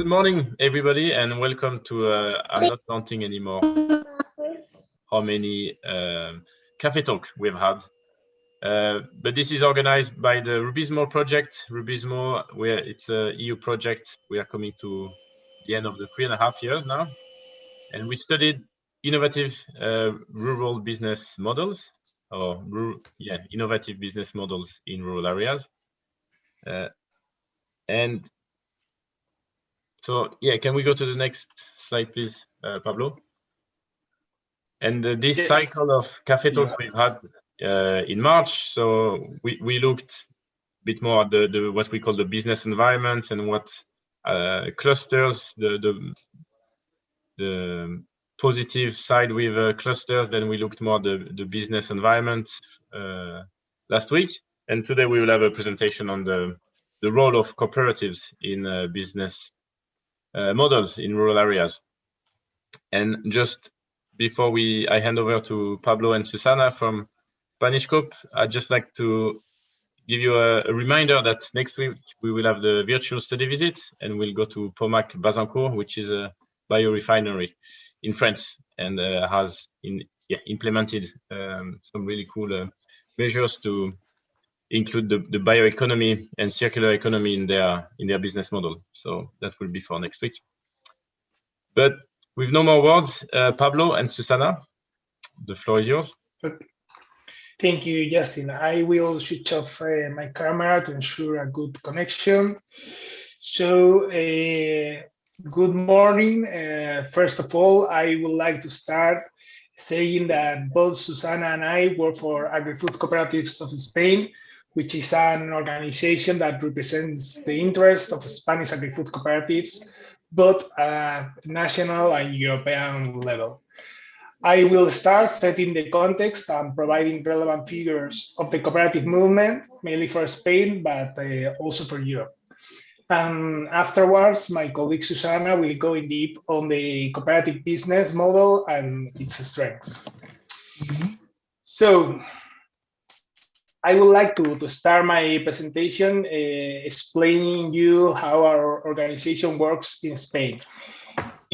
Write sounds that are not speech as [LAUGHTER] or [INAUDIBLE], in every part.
Good morning, everybody, and welcome to, uh, I'm not counting anymore how many uh, Cafe Talk we've had. Uh, but this is organized by the Rubizmo project. Rubizmo, where it's a EU project. We are coming to the end of the three and a half years now. And we studied innovative uh, rural business models, or yeah, innovative business models in rural areas. Uh, and so, yeah, can we go to the next slide, please, uh, Pablo? And uh, this yes. cycle of cafe talks we've had uh, in March, so we, we looked a bit more at the, the what we call the business environment and what uh, clusters the the the positive side with uh, clusters. Then we looked more the the business environment uh, last week, and today we will have a presentation on the the role of cooperatives in business models in rural areas. And just before we, I hand over to Pablo and Susana from SpanishCoop, I'd just like to give you a, a, reminder that next week we will have the virtual study visit and we'll go to Pomacle-Bazancourt, which is a biorefinery in France and uh, has in, yeah, implemented um, some really cool uh, measures to include the, the bioeconomy and circular economy in their in their business model. So that will be for next week. But with no more words, uh, Pablo and Susana, the floor is yours. Thank you, Justin. I will switch off uh, my camera to ensure a good connection. So, uh, good morning. Uh, first of all, I would like to start saying that both Susana and I work for Agri-Food Cooperatives of Spain, which is an organization that represents the interest of Spanish agri-food cooperatives, both at national and European level. I will start setting the context and providing relevant figures of the cooperative movement, mainly for Spain, but uh, also for Europe. And afterwards, my colleague Susana will go in deep on the cooperative business model and its strengths. Mm -hmm. So I would like to, to start my presentation uh, explaining you how our organization works in Spain.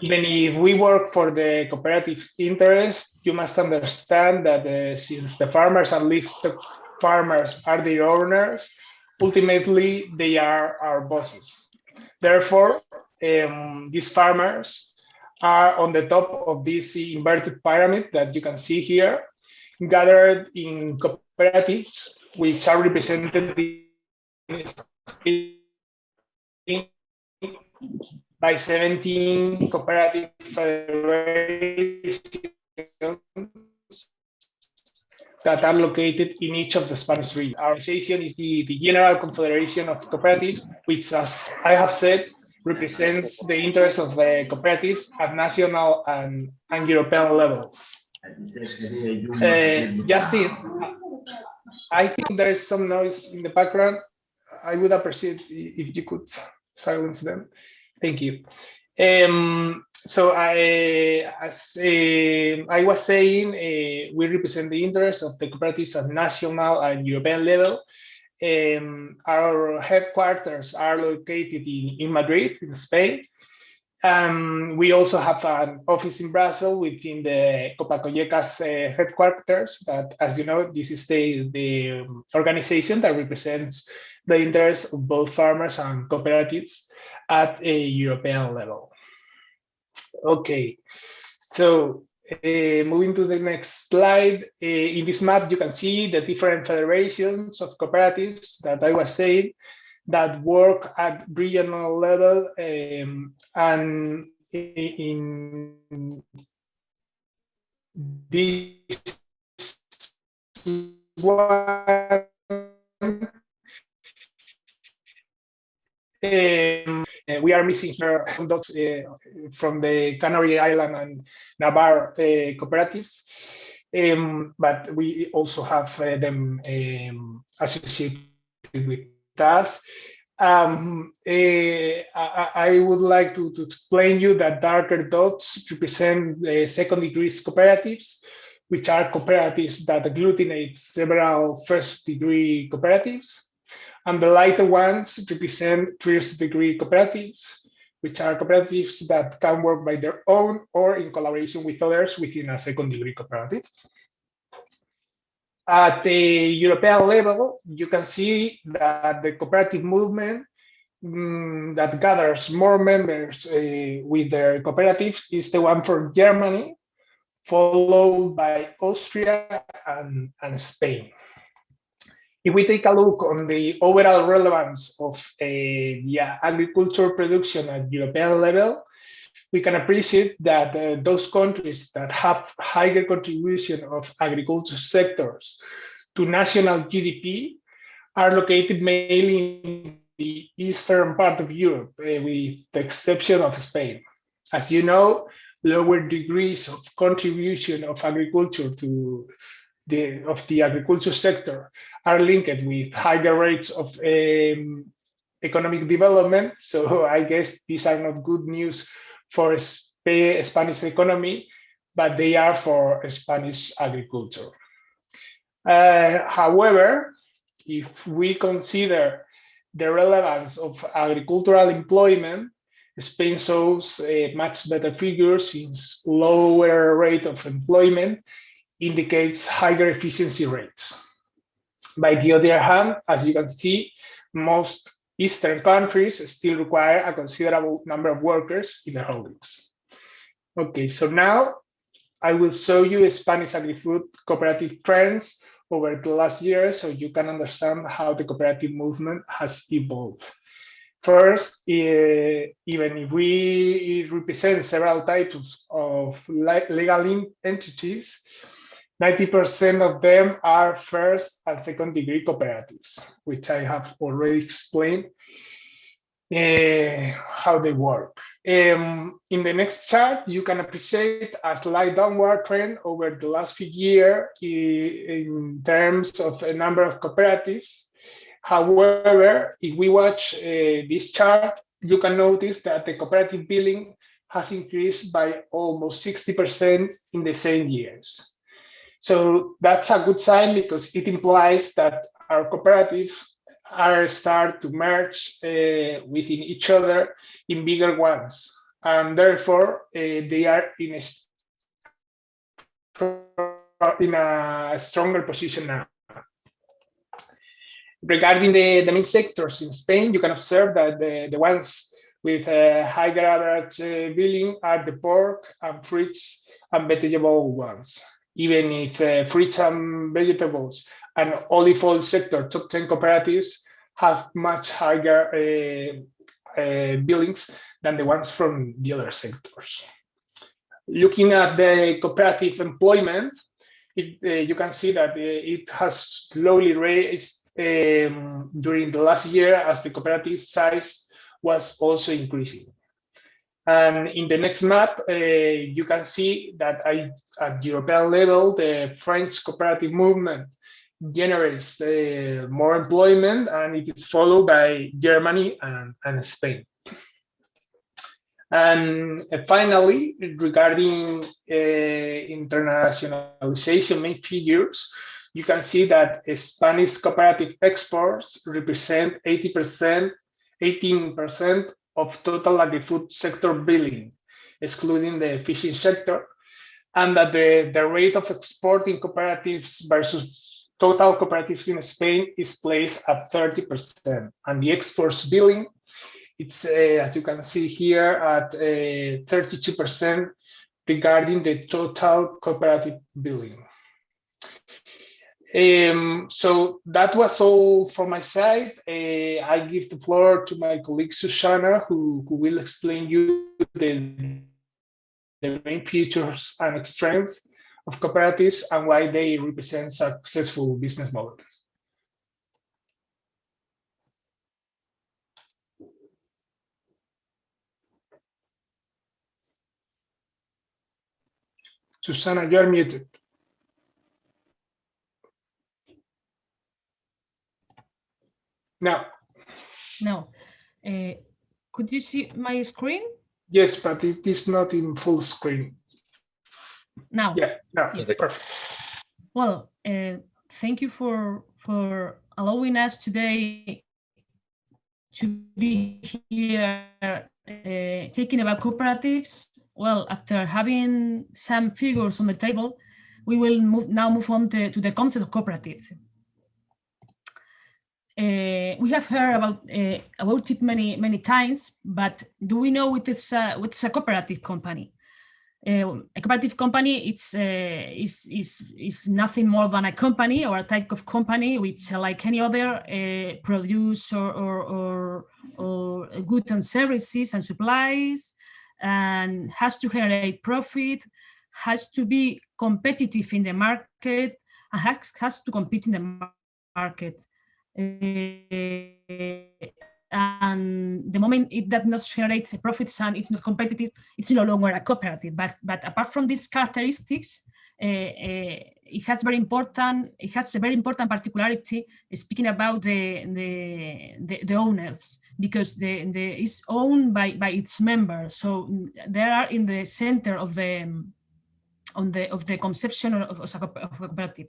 Even if we work for the cooperative interest, you must understand that uh, since the farmers and livestock farmers are the owners, ultimately they are our bosses. Therefore, um, these farmers are on the top of this inverted pyramid that you can see here, gathered in cooperatives which are represented by 17 cooperative federations that are located in each of the Spanish regions. Our organization is the, the General Confederation of Cooperatives, which, as I have said, represents the interests of the cooperatives at national and, and European level. Uh, Justin, I think there is some noise in the background. I would appreciate if you could silence them. Thank you. Um, so I, as uh, I was saying, uh, we represent the interests of the cooperatives at national and European level. Um, our headquarters are located in, in Madrid, in Spain, um, we also have an office in Brussels within the Copa-Cogeca's uh, headquarters that, as you know, this is the, the organization that represents the interests of both farmers and cooperatives at a European level. Okay, so uh, moving to the next slide, uh, in this map you can see the different federations of cooperatives that I was saying that work at regional level um, and in this one um, we are missing here dogs uh, from the Canary Island and Navarre uh, cooperatives, um, but we also have uh, them um, associated with does. Um, uh, I, I, would like to, to explain you that darker dots represent the second degree cooperatives, which are cooperatives that agglutinate several first degree cooperatives. And the lighter ones represent first degree cooperatives, which are cooperatives that can work by their own or in collaboration with others within a second degree cooperative. At the European level, you can see that the cooperative movement mm, that gathers more members uh, with their cooperatives is the one from Germany, followed by Austria and, and Spain. If we take a look on the overall relevance of uh, the agriculture production at European level, we can appreciate that uh, those countries that have higher contribution of agriculture sectors to national GDP are located mainly in the eastern part of Europe, uh, with the exception of Spain. As you know, lower degrees of contribution of agriculture to the of the agriculture sector are linked with higher rates of um, economic development. So [LAUGHS] I guess these are not good news for Sp Spanish economy, but they are for Spanish agriculture. Uh, however, if we consider the relevance of agricultural employment, Spain shows a much better figure since lower rate of employment indicates higher efficiency rates. By the other hand, as you can see, most Eastern countries still require a considerable number of workers in their holdings. Okay, so now I will show you Spanish agri-food cooperative trends over the last year so you can understand how the cooperative movement has evolved. First, uh, even if we represent several types of legal entities, 90% of them are first and second degree cooperatives, which I have already explained uh, how they work. Um, in the next chart, you can appreciate a slight downward trend over the last few years in terms of a number of cooperatives. However, if we watch uh, this chart, you can notice that the cooperative billing has increased by almost 60% in the same years. So that's a good sign because it implies that our cooperatives are start to merge uh, within each other in bigger ones. And therefore, uh, they are in a, in a stronger position now. Regarding the, the main sectors in Spain, you can observe that the, the ones with a higher average uh, billing are the pork and fruits and vegetable ones even if uh, fruits and vegetables and olive oil sector top 10 cooperatives have much higher uh, uh, billings than the ones from the other sectors. Looking at the cooperative employment, it, uh, you can see that uh, it has slowly raised um, during the last year as the cooperative size was also increasing. And in the next map, uh, you can see that I, at European level, the French cooperative movement generates uh, more employment and it is followed by Germany and, and Spain. And uh, finally, regarding uh, internationalization main figures, you can see that Spanish cooperative exports represent 80%, 18% of total agri-food sector billing, excluding the fishing sector, and that the, the rate of exporting cooperatives versus total cooperatives in Spain is placed at 30%, and the exports billing, it's, uh, as you can see here, at 32% uh, regarding the total cooperative billing. Um, so that was all from my side. Uh, I give the floor to my colleague Susana, who, who will explain you the, the main features and strengths of cooperatives and why they represent successful business models. Susana, you are muted. No. No. Uh, could you see my screen? Yes, but it is not in full screen. Now. Yeah, no, yes. perfect. Well, uh, thank you for for allowing us today to be here uh, talking about cooperatives, well, after having some figures on the table, we will move, now move on to, to the concept of cooperatives. Uh, we have heard about uh, about it many many times, but do we know what it's a, what's a cooperative company? Uh, a cooperative company it's uh, is is is nothing more than a company or a type of company which, uh, like any other, uh, produce or, or, or or goods and services and supplies, and has to generate profit, has to be competitive in the market, and has has to compete in the market. Uh, and the moment it does not generate profits and it's not competitive, it's no longer a cooperative. But but apart from these characteristics, uh, uh, it has very important. It has a very important particularity. Speaking about the the the, the owners, because the the is owned by by its members, so they are in the center of the on the of the conception of, of a cooperative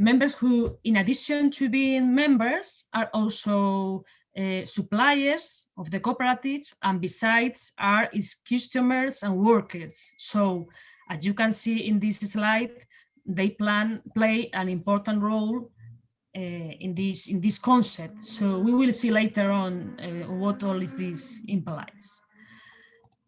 members who, in addition to being members, are also uh, suppliers of the cooperative and besides are its customers and workers. So as you can see in this slide, they plan play an important role uh, in this in this concept. So we will see later on uh, what all is this implies.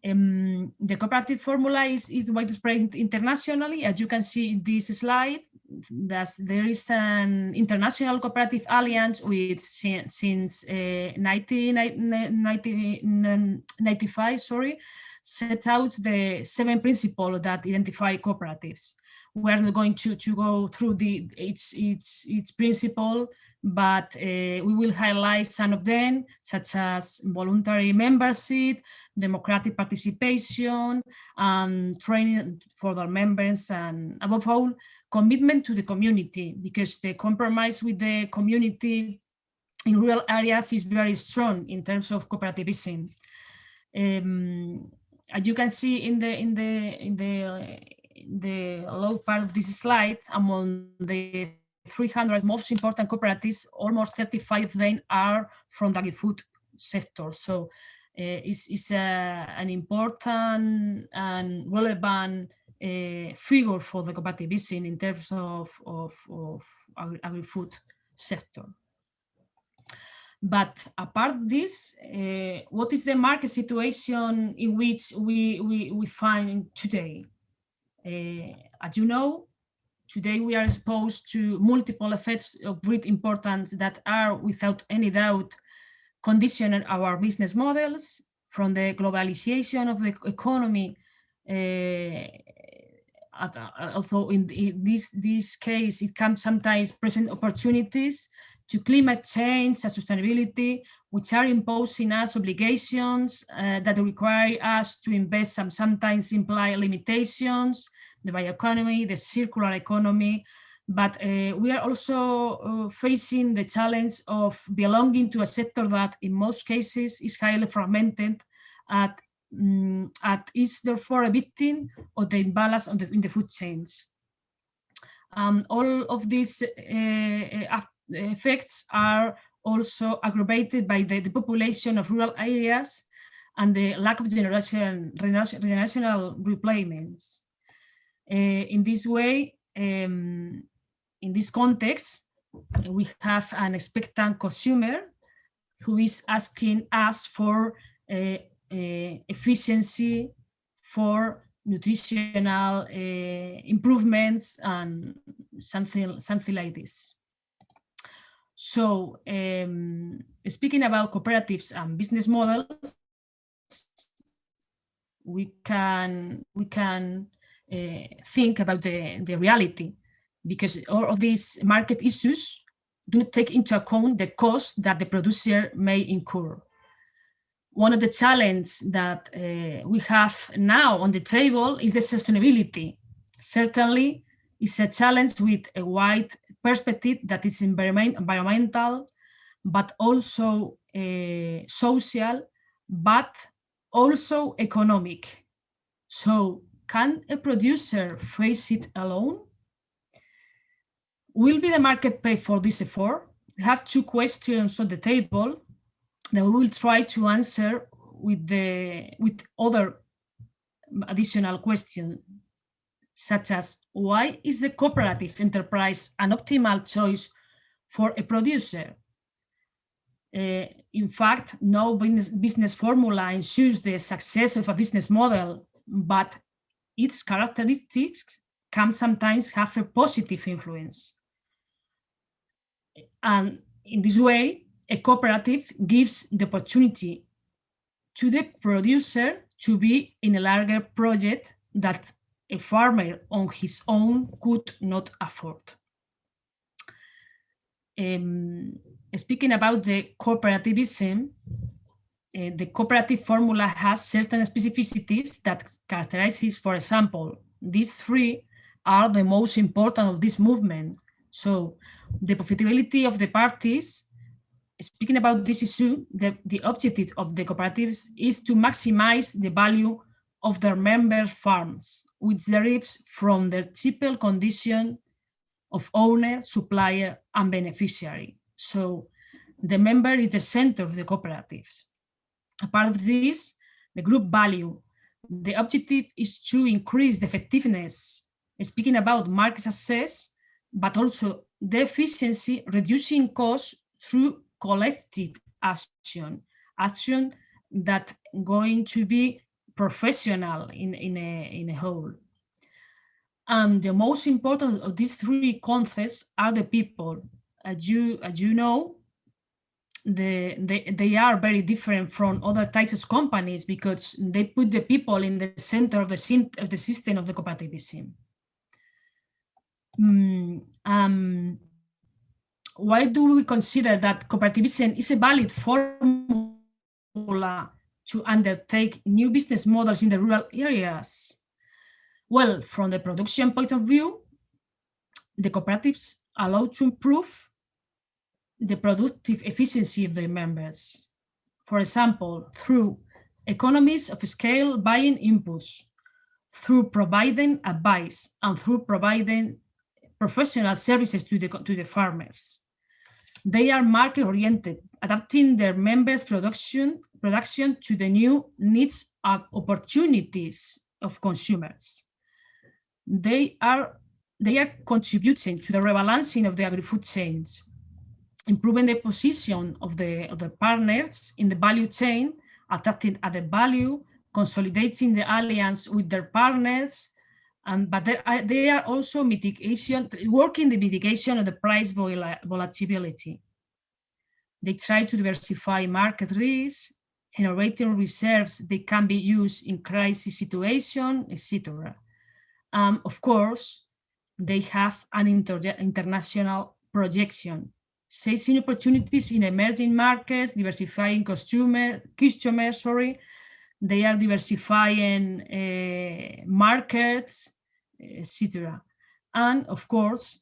Um, the cooperative formula is, is widespread internationally, as you can see in this slide that there is an international cooperative alliance with since uh, 1995, sorry, set out the seven principles that identify cooperatives. We're not going to, to go through the its its its principle, but uh, we will highlight some of them, such as voluntary membership, democratic participation, and training for their members, and above all, commitment to the community because the compromise with the community in rural areas is very strong in terms of cooperativism. Um, as you can see in the in the in the the low part of this slide, among the 300 most important cooperatives, almost 35 of them are from the agri-food sector. So uh, it's, it's an important and relevant uh, figure for the cooperativism in terms of, of, of agri-food sector. But apart this, uh, what is the market situation in which we, we, we find today? Uh, as you know, today we are exposed to multiple effects of great importance that are, without any doubt, conditioning our business models from the globalization of the economy uh, although in, in, this this case it can sometimes present opportunities to climate change and sustainability, which are imposing us obligations uh, that require us to invest some sometimes imply limitations, the bioeconomy, the circular economy, but uh, we are also uh, facing the challenge of belonging to a sector that in most cases is highly fragmented at um, at is therefore a victim of the imbalance the, in the food chains. Um, all of these uh, effects are also aggravated by the, the, population of rural areas and the lack of generation, generational replacements. Uh, in this way, um, in this context, we have an expectant consumer who is asking us for uh, uh, efficiency for nutritional improvements and something something like this. So um, speaking about cooperatives and business models, we can we can uh, think about the the reality because all of these market issues do not take into account the cost that the producer may incur one of the challenges that uh, we have now on the table is the sustainability. Certainly, it's a challenge with a wide perspective that is environmental, but also uh, social, but also economic. So can a producer face it alone? Will be the market pay for this effort? We have two questions on the table that we will try to answer with the with other additional questions, such as why is the cooperative enterprise an optimal choice for a producer? Uh, in fact, no business, business formula ensures the success of a business model, but its characteristics can sometimes have a positive influence. And in this way, a cooperative gives the opportunity to the producer to be in a larger project that a farmer on his own could not afford. Um, speaking about the cooperativism, uh, the cooperative formula has certain specificities that characterizes, for example, these three are the most important of this movement. So the profitability of the parties, speaking about this issue, the, the objective of the cooperatives is to maximize the value of their member farms, which derives from their triple condition of owner, supplier, and beneficiary. So the member is the center of the cooperatives. Apart of this, the group value, the objective is to increase the effectiveness, speaking about market success, but also the efficiency, reducing costs through collective action, action that going to be professional in, in, a, in a whole. And the most important of these three concepts are the people. As you, as you know, the, they, they are very different from other types of companies because they put the people in the center of the, of the system of the cooperativism. Mm, um, why do we consider that cooperativism is a valid formula to undertake new business models in the rural areas? Well, from the production point of view, the cooperatives allow to improve the productive efficiency of their members. For example, through economies of scale buying inputs, through providing advice, and through providing professional services to the, to the farmers. They are market oriented, adapting their members' production, production to the new needs and opportunities of consumers. They are, they are contributing to the rebalancing of the agri-food chains, improving the position of the, of the partners in the value chain, attracting added value, consolidating the alliance with their partners, um, but they are also mitigation, working the mitigation of the price volatility. They try to diversify market risk, generating reserves that can be used in crisis situation, etc. Um, of course, they have an inter international projection, seizing opportunities in emerging markets, diversifying customer, customers, sorry, they are diversifying uh, markets, etc. And of course,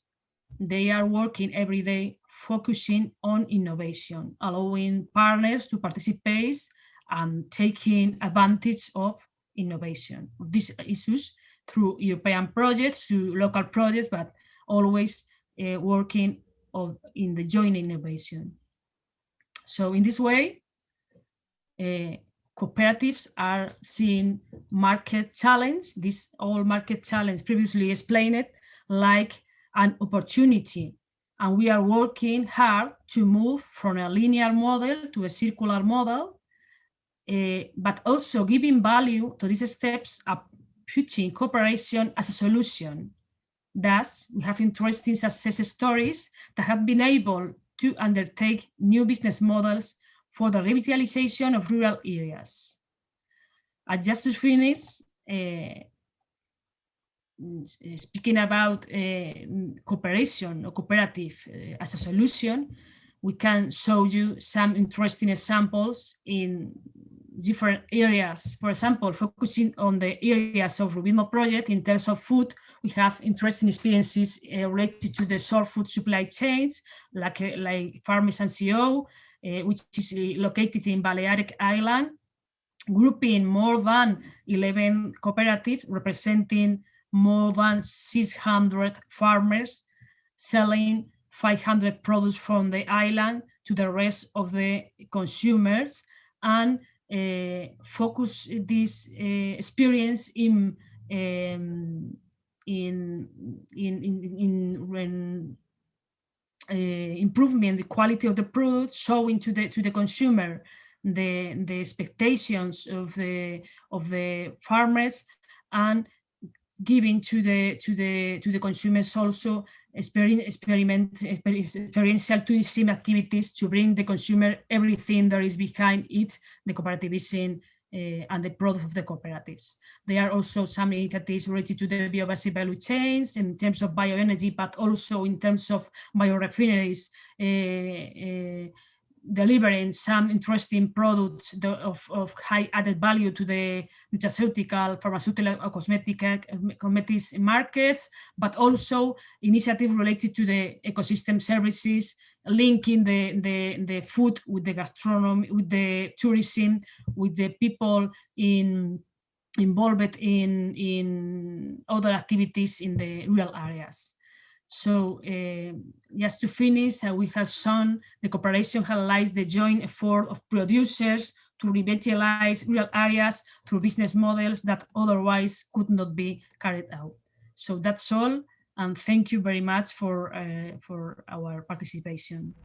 they are working every day focusing on innovation, allowing partners to participate and taking advantage of innovation of these issues through European projects, to local projects, but always uh, working of, in the joint innovation. So in this way, uh, cooperatives are seeing market challenge, this all market challenge previously explained, like an opportunity. And we are working hard to move from a linear model to a circular model, uh, but also giving value to these steps putting cooperation as a solution. Thus, we have interesting success stories that have been able to undertake new business models for the revitalization of rural areas. And just to finish, uh, speaking about uh, cooperation or cooperative uh, as a solution, we can show you some interesting examples in different areas. For example, focusing on the areas of Rubizmo project in terms of food, we have interesting experiences uh, related to the short food supply chains, like, uh, like Farmers and uh, which is located in Balearic Island, grouping more than 11 cooperatives representing more than 600 farmers selling 500 products from the island to the rest of the consumers and uh, focus this uh, experience in um, in in, in, in uh, improvement the quality of the product, showing to the to the consumer the the expectations of the of the farmers and giving to the to the to the consumers also experiment experiment experiential tourism activities to bring the consumer everything that is behind it the cooperativism uh, and the product of the cooperatives. There are also some initiatives related to the biobasic value chains in terms of bioenergy, but also in terms of biorefineries, uh, delivering some interesting products of, of high added value to the nutraceutical, pharmaceutical, or cosmetic, uh, cosmetics markets, but also initiative related to the ecosystem services, linking the, the, the food with the gastronomy, with the tourism, with the people in involved in, in other activities in the rural areas. So uh, just to finish, uh, we have shown the cooperation highlights the joint effort of producers to revitalize rural areas through business models that otherwise could not be carried out. So that's all, and thank you very much for, uh, for our participation.